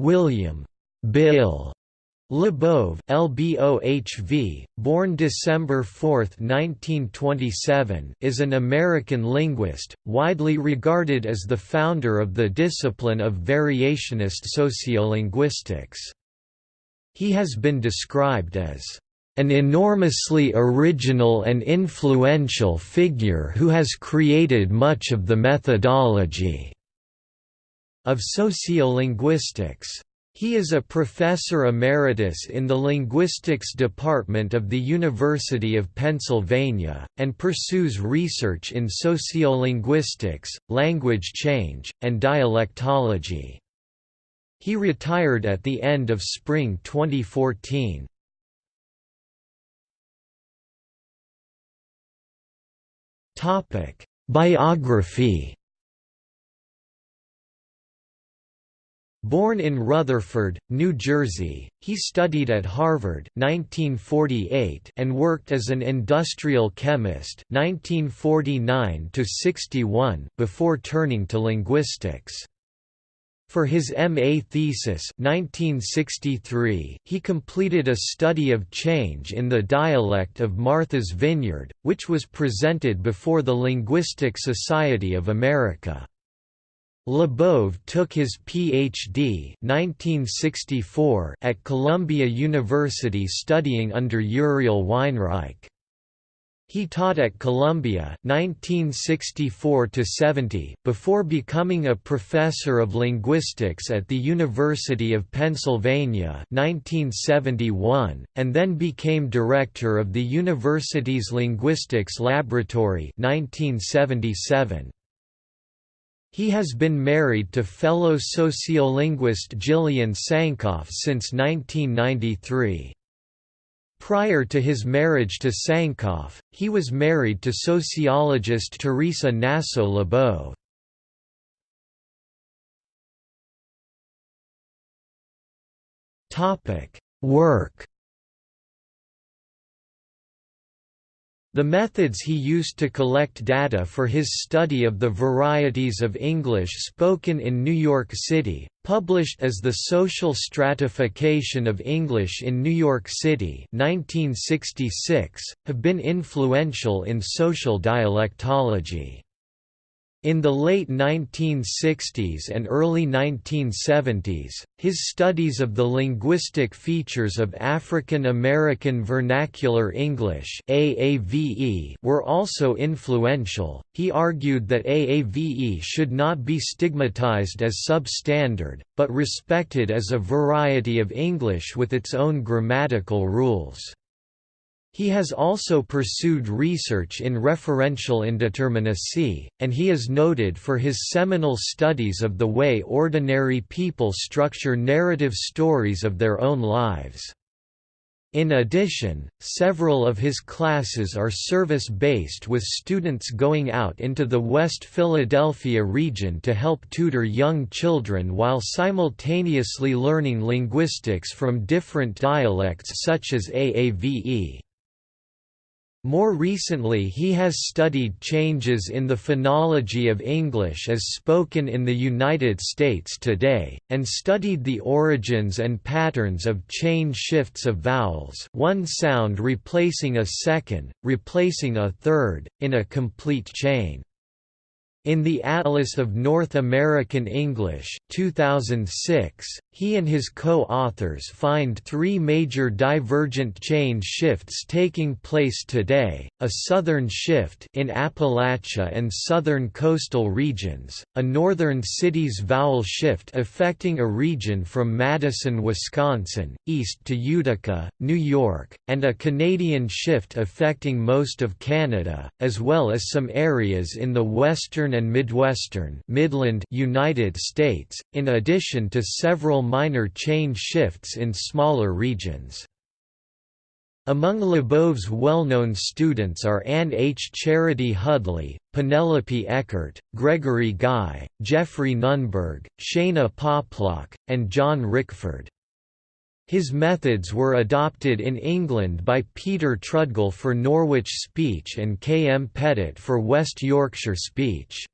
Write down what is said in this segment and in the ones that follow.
William Bill Labov, LBOHV, born December 4, 1927, is an American linguist, widely regarded as the founder of the discipline of variationist sociolinguistics. He has been described as an enormously original and influential figure who has created much of the methodology of sociolinguistics. He is a professor emeritus in the linguistics department of the University of Pennsylvania, and pursues research in sociolinguistics, language change, and dialectology. He retired at the end of spring 2014. Biography Born in Rutherford, New Jersey, he studied at Harvard 1948 and worked as an industrial chemist 1949 before turning to linguistics. For his M.A. thesis 1963, he completed a study of change in the dialect of Martha's Vineyard, which was presented before the Linguistic Society of America. Labov took his Ph.D. 1964 at Columbia University studying under Uriel Weinreich. He taught at Columbia 1964 to 70 before becoming a professor of linguistics at the University of Pennsylvania 1971, and then became director of the university's linguistics laboratory 1977. He has been married to fellow sociolinguist Gillian Sankoff since 1993. Prior to his marriage to Sankoff, he was married to sociologist Teresa Gnasso-Labov. Work The methods he used to collect data for his study of the varieties of English spoken in New York City, published as The Social Stratification of English in New York City 1966, have been influential in social dialectology. In the late 1960s and early 1970s, his studies of the linguistic features of African American Vernacular English (AAVE) were also influential. He argued that AAVE should not be stigmatized as substandard, but respected as a variety of English with its own grammatical rules. He has also pursued research in referential indeterminacy, and he is noted for his seminal studies of the way ordinary people structure narrative stories of their own lives. In addition, several of his classes are service-based with students going out into the West Philadelphia region to help tutor young children while simultaneously learning linguistics from different dialects such as AAVE. More recently he has studied changes in the phonology of English as spoken in the United States today, and studied the origins and patterns of chain shifts of vowels one sound replacing a second, replacing a third, in a complete chain. In the Atlas of North American English 2006, he and his co-authors find three major divergent chain shifts taking place today, a southern shift in Appalachia and southern coastal regions, a northern cities vowel shift affecting a region from Madison, Wisconsin, east to Utica, New York, and a Canadian shift affecting most of Canada, as well as some areas in the western and midwestern Midland United States, in addition to several minor chain shifts in smaller regions. Among Labov's well-known students are Anne H. Charity Hudley, Penelope Eckert, Gregory Guy, Geoffrey Nunberg, Shana Poplack, and John Rickford. His methods were adopted in England by Peter Trudgill for Norwich speech and K. M. Petyt for West Yorkshire speech.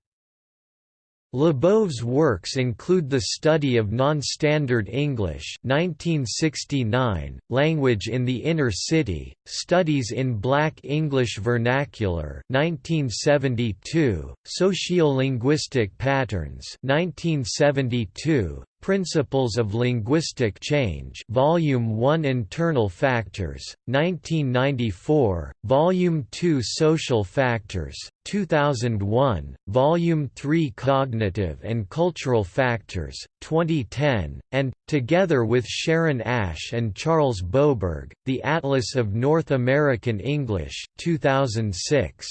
Labov's works include The Study of Non-Standard English 1969, Language in the Inner City, Studies in Black English Vernacular 1972, Sociolinguistic Patterns 1972, Principles of Linguistic Change Volume 1 Internal Factors, 1994, Volume 2 Social Factors, 2001, Volume 3 Cognitive and Cultural Factors, 2010, and, together with Sharon Ash and Charles Boberg, The Atlas of North American English 2006.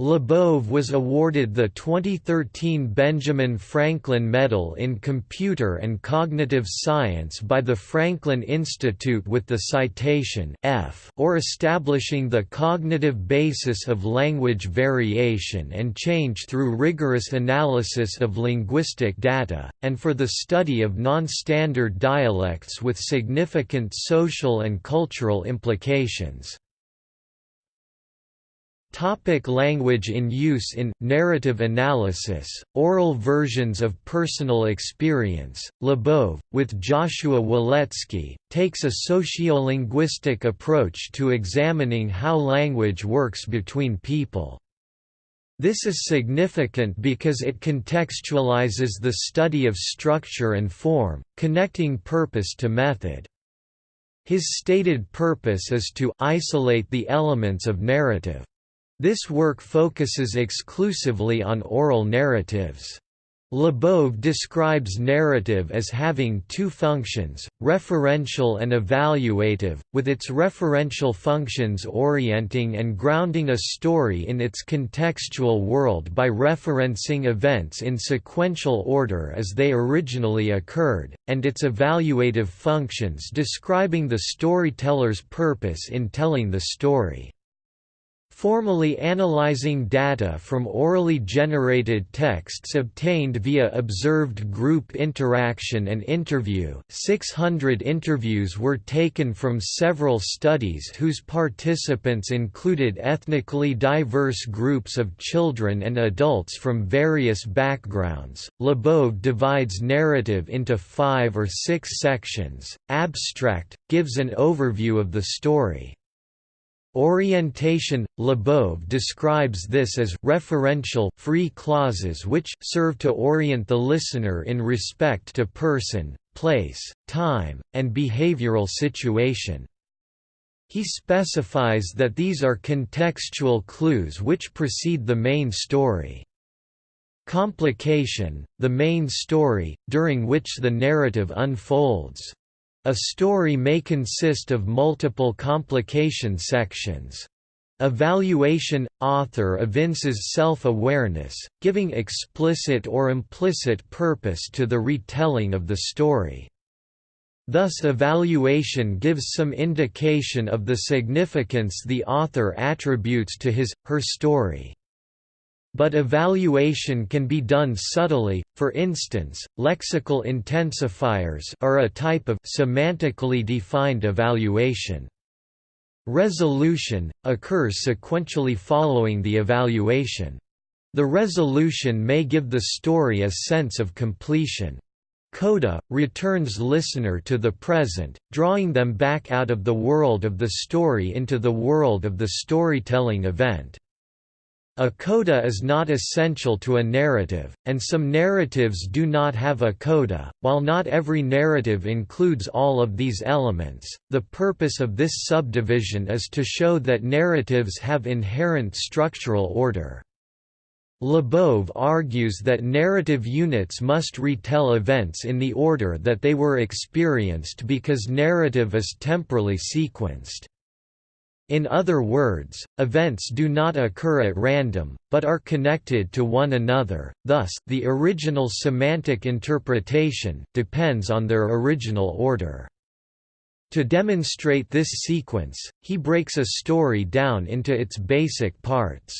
Labov was awarded the 2013 Benjamin Franklin Medal in Computer and Cognitive Science by the Franklin Institute with the citation F or establishing the cognitive basis of language variation and change through rigorous analysis of linguistic data, and for the study of non-standard dialects with significant social and cultural implications. Topic language in use in narrative analysis, oral versions of personal experience. Labov, with Joshua Waletzky, takes a sociolinguistic approach to examining how language works between people. This is significant because it contextualizes the study of structure and form, connecting purpose to method. His stated purpose is to isolate the elements of narrative. This work focuses exclusively on oral narratives. Labov describes narrative as having two functions, referential and evaluative, with its referential functions orienting and grounding a story in its contextual world by referencing events in sequential order as they originally occurred, and its evaluative functions describing the storyteller's purpose in telling the story. Formally analyzing data from orally generated texts obtained via observed group interaction and interview 600 interviews were taken from several studies whose participants included ethnically diverse groups of children and adults from various backgrounds. Labov divides narrative into five or six sections. Abstract, gives an overview of the story. Orientation – Labov describes this as referential free clauses which serve to orient the listener in respect to person, place, time, and behavioral situation. He specifies that these are contextual clues which precede the main story. Complication – the main story, during which the narrative unfolds. A story may consist of multiple complication sections. Evaluation – Author evinces self-awareness, giving explicit or implicit purpose to the retelling of the story. Thus evaluation gives some indication of the significance the author attributes to his, her story. But evaluation can be done subtly, for instance, lexical intensifiers are a type of semantically defined evaluation. Resolution – occurs sequentially following the evaluation. The resolution may give the story a sense of completion. Coda, returns listener to the present, drawing them back out of the world of the story into the world of the storytelling event. A coda is not essential to a narrative, and some narratives do not have a coda. While not every narrative includes all of these elements, the purpose of this subdivision is to show that narratives have inherent structural order. Labov argues that narrative units must retell events in the order that they were experienced because narrative is temporally sequenced. In other words, events do not occur at random, but are connected to one another, thus, the original semantic interpretation depends on their original order. To demonstrate this sequence, he breaks a story down into its basic parts.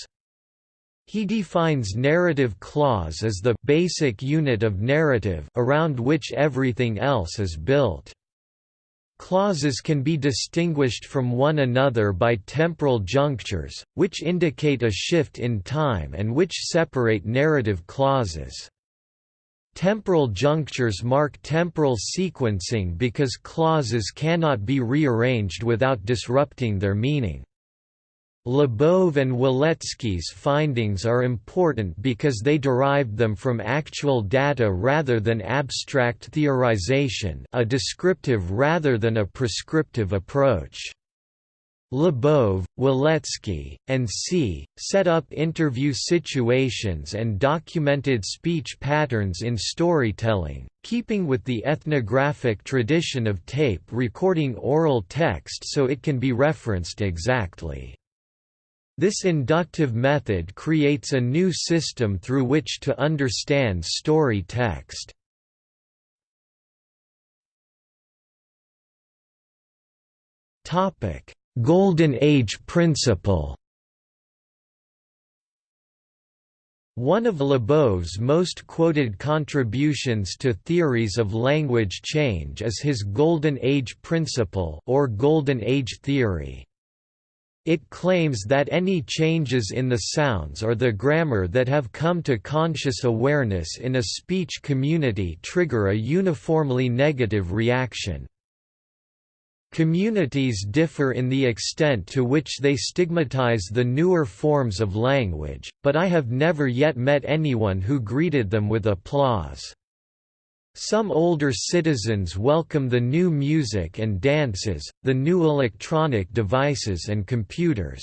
He defines narrative clause as the basic unit of narrative around which everything else is built. Clauses can be distinguished from one another by temporal junctures, which indicate a shift in time and which separate narrative clauses. Temporal junctures mark temporal sequencing because clauses cannot be rearranged without disrupting their meaning. Labov and Waletzky's findings are important because they derived them from actual data rather than abstract theorization a descriptive rather than a prescriptive approach. Labov, Waletzky, and C. set up interview situations and documented speech patterns in storytelling, keeping with the ethnographic tradition of tape recording oral text so it can be referenced exactly. This inductive method creates a new system through which to understand story text. Golden Age principle One of Labov's most quoted contributions to theories of language change is his Golden Age principle or Golden Age theory. It claims that any changes in the sounds or the grammar that have come to conscious awareness in a speech community trigger a uniformly negative reaction. Communities differ in the extent to which they stigmatize the newer forms of language, but I have never yet met anyone who greeted them with applause. Some older citizens welcome the new music and dances, the new electronic devices and computers.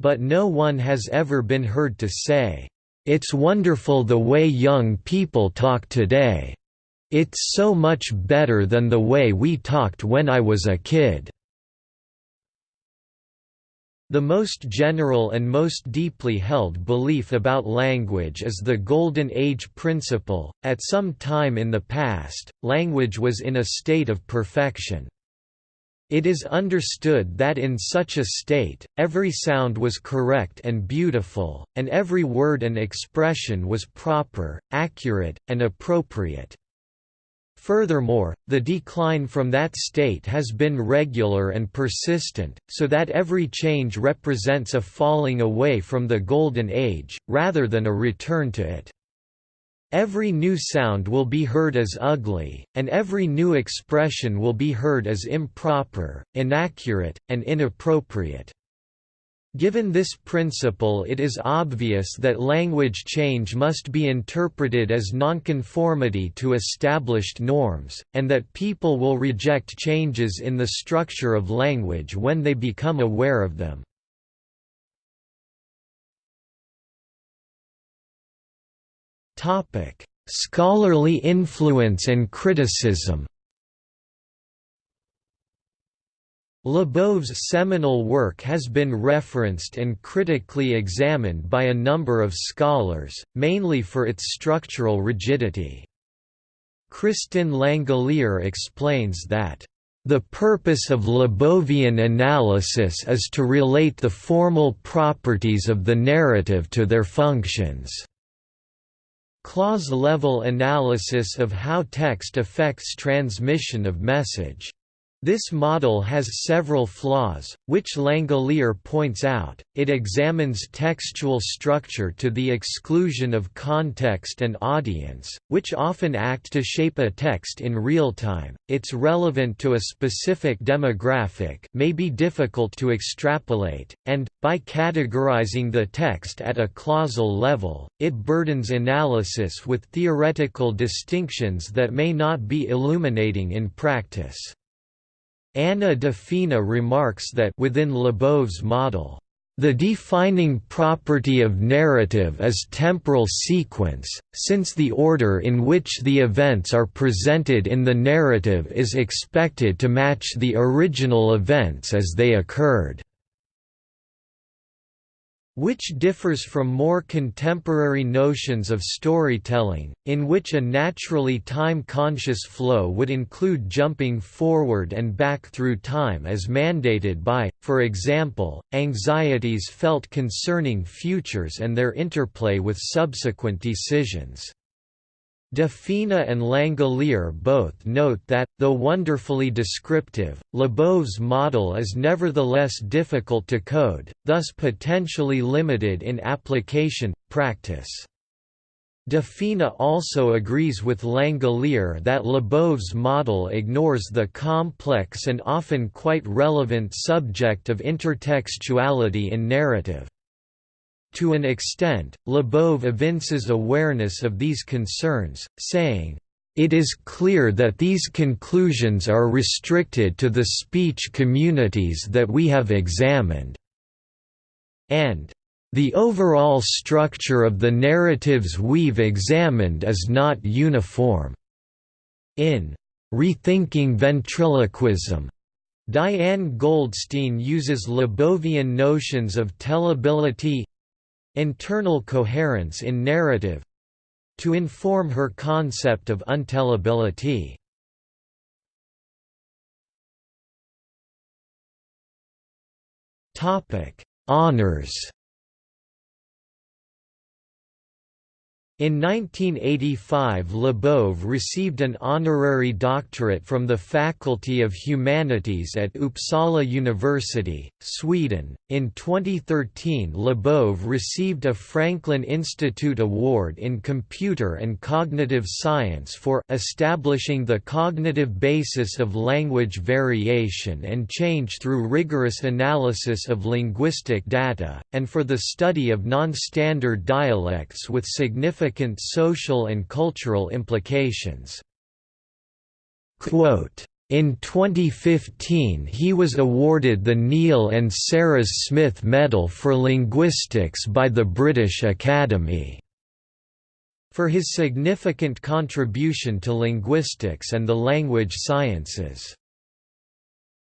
But no one has ever been heard to say, "'It's wonderful the way young people talk today. It's so much better than the way we talked when I was a kid.' The most general and most deeply held belief about language is the Golden Age principle. At some time in the past, language was in a state of perfection. It is understood that in such a state, every sound was correct and beautiful, and every word and expression was proper, accurate, and appropriate. Furthermore, the decline from that state has been regular and persistent, so that every change represents a falling away from the Golden Age, rather than a return to it. Every new sound will be heard as ugly, and every new expression will be heard as improper, inaccurate, and inappropriate. Given this principle it is obvious that language change must be interpreted as nonconformity to established norms, and that people will reject changes in the structure of language when they become aware of them. Scholarly influence and criticism Labov's seminal work has been referenced and critically examined by a number of scholars, mainly for its structural rigidity. Kristin Langellier explains that, "...the purpose of Labovian analysis is to relate the formal properties of the narrative to their functions." Clause-level analysis of how text affects transmission of message this model has several flaws, which Langellier points out. It examines textual structure to the exclusion of context and audience, which often act to shape a text in real time. It's relevant to a specific demographic, may be difficult to extrapolate, and by categorizing the text at a clausal level, it burdens analysis with theoretical distinctions that may not be illuminating in practice. Anna De Fina remarks that within Labov's model, the defining property of narrative is temporal sequence, since the order in which the events are presented in the narrative is expected to match the original events as they occurred which differs from more contemporary notions of storytelling, in which a naturally time-conscious flow would include jumping forward and back through time as mandated by, for example, anxieties felt concerning futures and their interplay with subsequent decisions. De Fina and Langellier both note that, though wonderfully descriptive, Labov's model is nevertheless difficult to code, thus potentially limited in application, practice. De Fina also agrees with Langellier that Labov's model ignores the complex and often quite relevant subject of intertextuality in narrative. To an extent, Labov evinces awareness of these concerns, saying, "...it is clear that these conclusions are restricted to the speech communities that we have examined." and the overall structure of the narratives we've examined is not uniform. In Rethinking Ventriloquism, Diane Goldstein uses Labovian notions of tellability internal coherence in narrative to inform her concept of untellability. Topic: Honors In 1985 Labov received an honorary doctorate from the Faculty of Humanities at Uppsala University, Sweden. In 2013 Labov received a Franklin Institute Award in Computer and Cognitive Science for establishing the cognitive basis of language variation and change through rigorous analysis of linguistic data, and for the study of non-standard dialects with significant significant social and cultural implications. Quote, in 2015 he was awarded the Neil and Sarah Smith Medal for Linguistics by the British Academy for his significant contribution to linguistics and the language sciences.